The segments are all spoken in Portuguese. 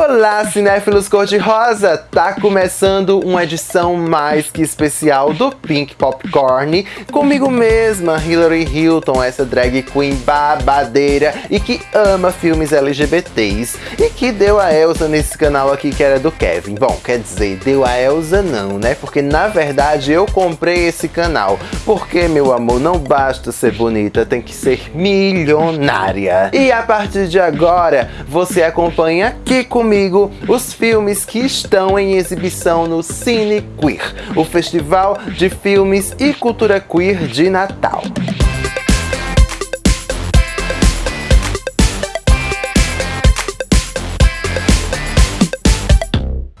Olá, cinéfilos cor-de-rosa! Tá começando uma edição mais que especial do Pink Popcorn comigo mesma, Hillary Hilton, essa drag queen babadeira e que ama filmes LGBTs e que deu a Elsa nesse canal aqui que era do Kevin. Bom, quer dizer, deu a Elsa não, né? Porque na verdade eu comprei esse canal. Porque, meu amor, não basta ser bonita, tem que ser milionária. E a partir de agora, você acompanha aqui com comigo os filmes que estão em exibição no Cine Queer, o festival de filmes e cultura queer de Natal.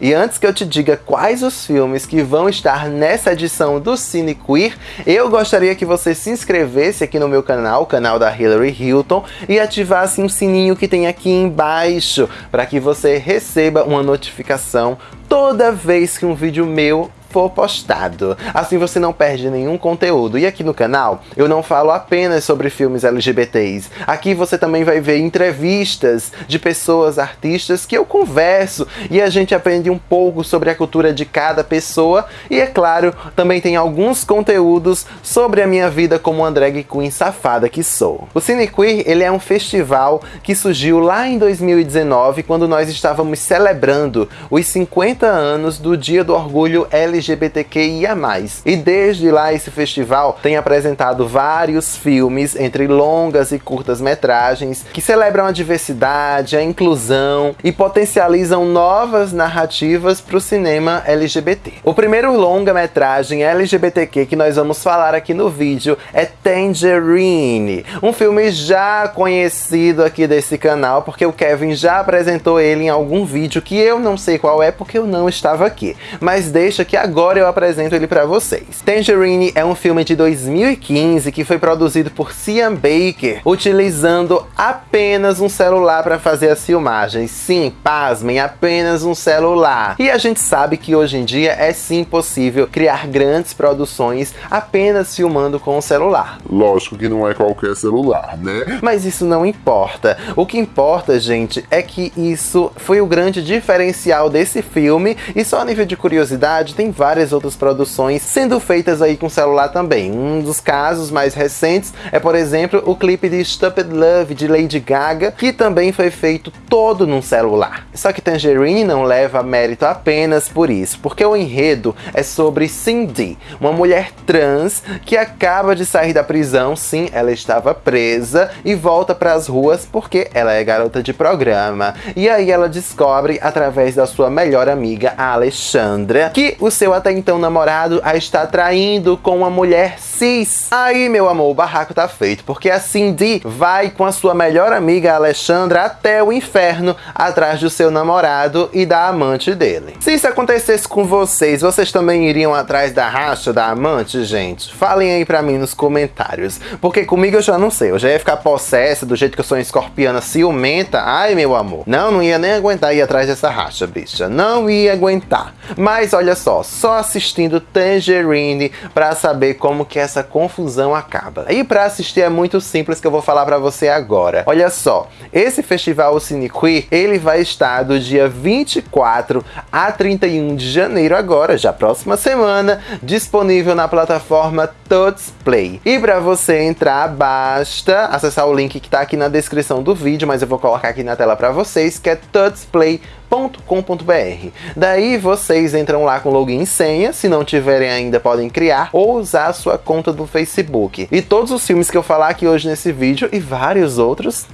E antes que eu te diga quais os filmes que vão estar nessa edição do Cine Queer, eu gostaria que você se inscrevesse aqui no meu canal, o canal da Hillary Hilton, e ativasse um sininho que tem aqui embaixo, para que você receba uma notificação toda vez que um vídeo meu for postado. Assim você não perde nenhum conteúdo. E aqui no canal eu não falo apenas sobre filmes LGBTs. Aqui você também vai ver entrevistas de pessoas, artistas que eu converso e a gente aprende um pouco sobre a cultura de cada pessoa. E é claro, também tem alguns conteúdos sobre a minha vida como uma drag queen safada que sou. O Cine Queer ele é um festival que surgiu lá em 2019 quando nós estávamos celebrando os 50 anos do Dia do Orgulho LGBT LGBTQIA+. E desde lá esse festival tem apresentado vários filmes, entre longas e curtas metragens, que celebram a diversidade, a inclusão e potencializam novas narrativas para o cinema LGBT. O primeiro longa-metragem LGBTQ que nós vamos falar aqui no vídeo é Tangerine, um filme já conhecido aqui desse canal, porque o Kevin já apresentou ele em algum vídeo que eu não sei qual é porque eu não estava aqui. Mas deixa que agora agora eu apresento ele para vocês. Tangerine é um filme de 2015 que foi produzido por Cian Baker, utilizando apenas um celular para fazer as filmagens. Sim, pasmem, apenas um celular. E a gente sabe que hoje em dia é sim possível criar grandes produções apenas filmando com o celular. Lógico que não é qualquer celular, né? Mas isso não importa. O que importa, gente, é que isso foi o grande diferencial desse filme e só a nível de curiosidade tem várias outras produções sendo feitas aí com celular também. Um dos casos mais recentes é, por exemplo, o clipe de Stupid Love de Lady Gaga, que também foi feito todo num celular. Só que Tangerine não leva mérito apenas por isso, porque o enredo é sobre Cindy, uma mulher trans que acaba de sair da prisão, sim, ela estava presa e volta para as ruas porque ela é garota de programa. E aí ela descobre através da sua melhor amiga, a Alexandra, que o seu até então namorado a está traindo com uma mulher cis. Aí, meu amor, o barraco tá feito, porque a Cindy vai com a sua melhor amiga Alexandra até o inferno atrás do seu namorado e da amante dele. Se isso acontecesse com vocês, vocês também iriam atrás da racha da amante, gente? Falem aí pra mim nos comentários, porque comigo eu já não sei, eu já ia ficar possessa do jeito que eu sou escorpiana ciumenta. Ai, meu amor, não, não ia nem aguentar ir atrás dessa racha, bicha. Não ia aguentar. Mas olha só, só assistindo Tangerine para saber como que essa confusão acaba. E para assistir é muito simples que eu vou falar para você agora. Olha só, esse festival Cine Queer, ele vai estar do dia 24 a 31 de janeiro agora, já próxima semana, disponível na plataforma Tuts Play. E para você entrar, basta acessar o link que está aqui na descrição do vídeo, mas eu vou colocar aqui na tela para vocês, que é tutsplay.com com.br. Daí vocês entram lá com login e senha, se não tiverem ainda podem criar ou usar a sua conta do Facebook. E todos os filmes que eu falar aqui hoje nesse vídeo e vários outros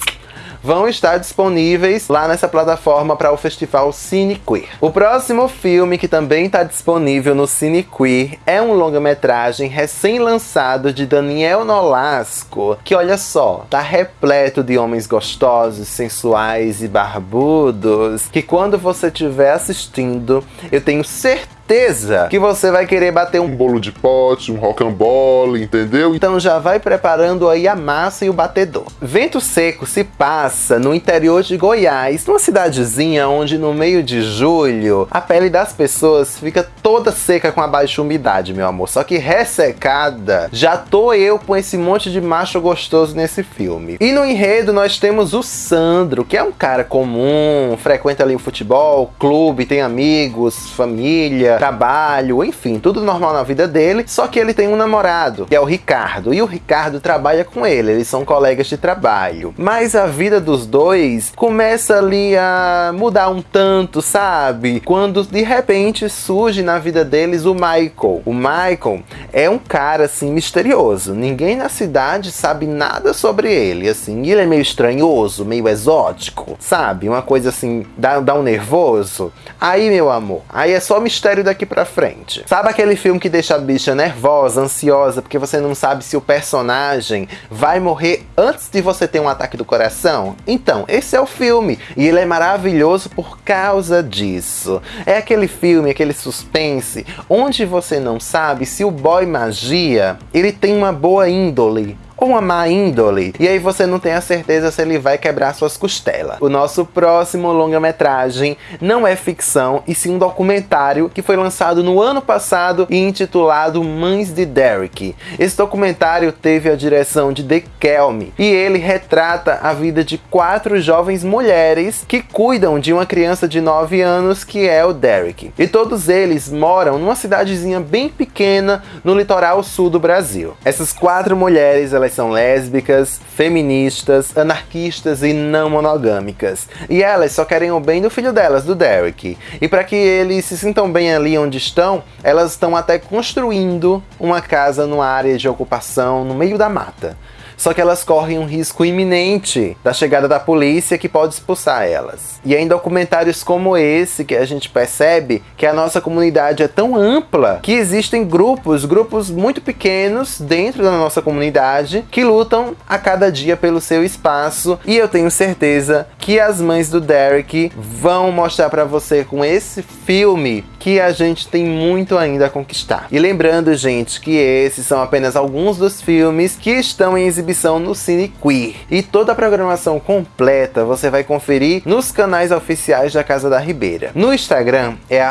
vão estar disponíveis lá nessa plataforma para o festival Cine Queer. O próximo filme que também está disponível no Cine Queer é um longa-metragem recém-lançado de Daniel Nolasco, que olha só, tá repleto de homens gostosos, sensuais e barbudos, que quando você estiver assistindo, eu tenho certeza certeza que você vai querer bater um bolo de pote, um rocambole, entendeu? Então já vai preparando aí a massa e o batedor. Vento Seco se passa no interior de Goiás, numa cidadezinha onde no meio de julho a pele das pessoas fica toda seca com a baixa umidade, meu amor. Só que ressecada, já tô eu com esse monte de macho gostoso nesse filme. E no enredo nós temos o Sandro, que é um cara comum, frequenta ali o futebol, clube, tem amigos, família, trabalho, enfim, tudo normal na vida dele. Só que ele tem um namorado, que é o Ricardo. E o Ricardo trabalha com ele, eles são colegas de trabalho. Mas a vida dos dois começa ali a mudar um tanto, sabe? Quando de repente surge na vida deles o Michael. O Michael é um cara assim misterioso. Ninguém na cidade sabe nada sobre ele, assim. Ele é meio estranhoso, meio exótico, sabe? Uma coisa assim, dá, dá um nervoso. Aí, meu amor, aí é só mistério daqui pra frente. Sabe aquele filme que deixa a bicha nervosa, ansiosa, porque você não sabe se o personagem vai morrer antes de você ter um ataque do coração? Então, esse é o filme. E ele é maravilhoso por causa disso. É aquele filme, aquele suspense, onde você não sabe se o boy magia ele tem uma boa índole ou uma má índole, e aí você não tem a certeza se ele vai quebrar suas costelas. O nosso próximo longa-metragem não é ficção, e sim um documentário que foi lançado no ano passado e intitulado Mães de Derek. Esse documentário teve a direção de The Kelme, e ele retrata a vida de quatro jovens mulheres que cuidam de uma criança de 9 anos que é o Derek. E todos eles moram numa cidadezinha bem pequena no litoral sul do Brasil. Essas quatro mulheres, elas são lésbicas, feministas, anarquistas e não monogâmicas. E elas só querem o bem do filho delas, do Derek. E para que eles se sintam bem ali onde estão, elas estão até construindo uma casa numa área de ocupação no meio da mata. Só que elas correm um risco iminente da chegada da polícia que pode expulsar elas. E em documentários como esse que a gente percebe que a nossa comunidade é tão ampla que existem grupos, grupos muito pequenos dentro da nossa comunidade que lutam a cada dia pelo seu espaço. E eu tenho certeza que as mães do Derek vão mostrar para você com esse filme que a gente tem muito ainda a conquistar. E lembrando, gente, que esses são apenas alguns dos filmes que estão em exibição no Cine Queer. E toda a programação completa você vai conferir nos canais oficiais da Casa da Ribeira. No Instagram é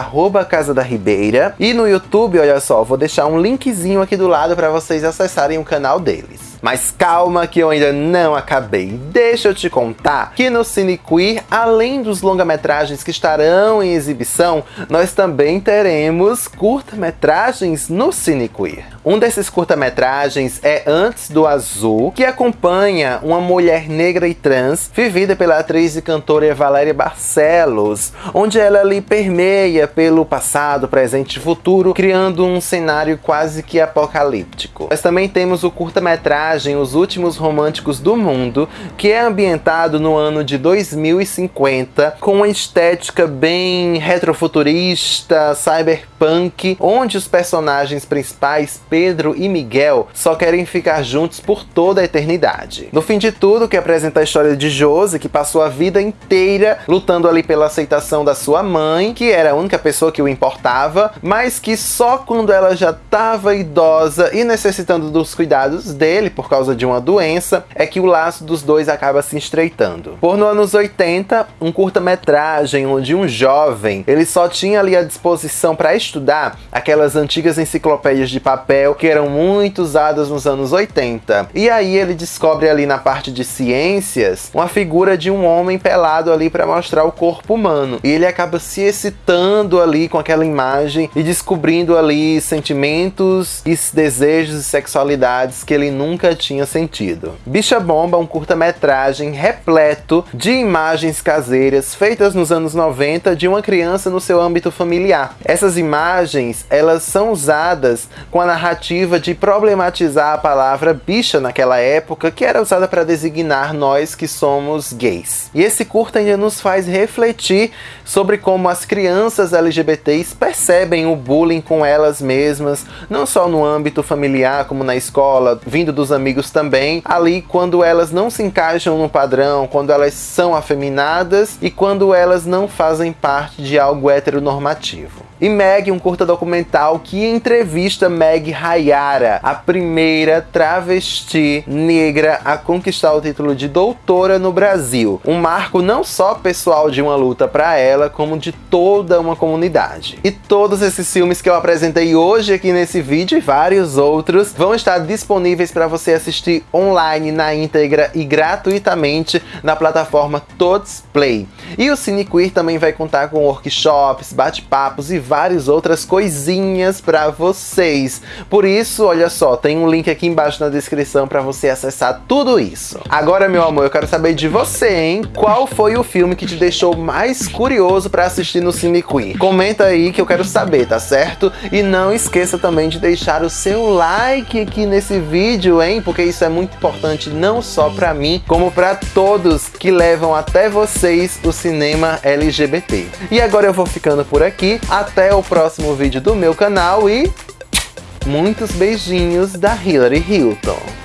Casa da Ribeira e no YouTube, olha só, vou deixar um linkzinho aqui do lado para vocês acessarem o canal deles. Mas calma que eu ainda não acabei. Deixa eu te contar que no Cine Queer, além dos longa-metragens que estarão em exibição, nós também teremos curta-metragens no Cine Queer. Um desses curta-metragens é Antes do Azul, que acompanha uma mulher negra e trans, vivida pela atriz e cantora Valéria Barcelos, onde ela ali permeia pelo passado, presente e futuro, criando um cenário quase que apocalíptico. Nós também temos o curta-metragem Os Últimos Românticos do Mundo, que é ambientado no ano de 2050, com uma estética bem retrofuturista, cyberpunk, onde os personagens principais Pedro e Miguel só querem ficar juntos por toda a eternidade. No fim de tudo, que apresenta a história de Josie, que passou a vida inteira lutando ali pela aceitação da sua mãe, que era a única pessoa que o importava, mas que só quando ela já estava idosa e necessitando dos cuidados dele por causa de uma doença, é que o laço dos dois acaba se estreitando. Por no anos 80, um curta-metragem onde um jovem, ele só tinha ali à disposição para estudar aquelas antigas enciclopédias de papel que eram muito usadas nos anos 80. E aí ele descobre ali na parte de ciências uma figura de um homem pelado ali para mostrar o corpo humano. E ele acaba se excitando ali com aquela imagem e descobrindo ali sentimentos e desejos e sexualidades que ele nunca tinha sentido. Bicha Bomba, um curta-metragem repleto de imagens caseiras feitas nos anos 90 de uma criança no seu âmbito familiar. Essas imagens, elas são usadas com a narrativa narrativa de problematizar a palavra bicha naquela época, que era usada para designar nós que somos gays. E esse curta ainda nos faz refletir sobre como as crianças LGBTs percebem o bullying com elas mesmas, não só no âmbito familiar, como na escola, vindo dos amigos também, ali quando elas não se encaixam no padrão, quando elas são afeminadas e quando elas não fazem parte de algo heteronormativo. E Meg, um curta documental que entrevista Meg Hayara, a primeira travesti negra a conquistar o título de doutora no Brasil. Um marco não só pessoal de uma luta para ela, como de toda uma comunidade. E todos esses filmes que eu apresentei hoje aqui nesse vídeo e vários outros vão estar disponíveis para você assistir online na íntegra e gratuitamente na plataforma Tots Play. E o Cine Queer também vai contar com workshops, bate-papos e várias outras coisinhas para vocês. Por isso, olha só, tem um link aqui embaixo na descrição para você acessar tudo isso. Agora, meu amor, eu quero saber de você, hein? Qual foi o filme que te deixou mais curioso para assistir no Cine Queer? Comenta aí que eu quero saber, tá certo? E não esqueça também de deixar o seu like aqui nesse vídeo, hein? Porque isso é muito importante não só para mim, como para todos que levam até vocês o cinema LGBT. E agora eu vou ficando por aqui. Até o próximo vídeo do meu canal e muitos beijinhos da Hillary Hilton.